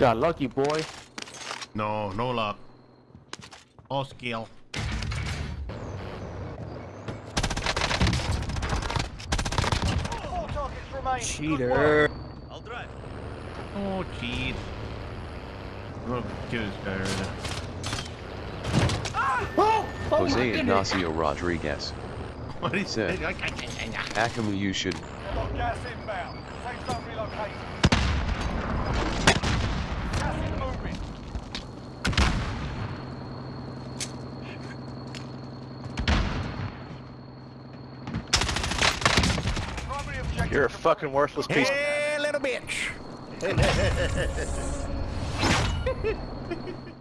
Got lucky, boy. No, no luck. All skill. Four targets remain. Cheater. I'll drive. Oh, cheat. Look, kill this guy right now. Jose Ignacio Rodriguez. What he Said. said? Akamu you should Got gas inbound. Safe zone relocated. Gas is moving. Primary objective You're a fucking worthless piece. Hey, little bitch.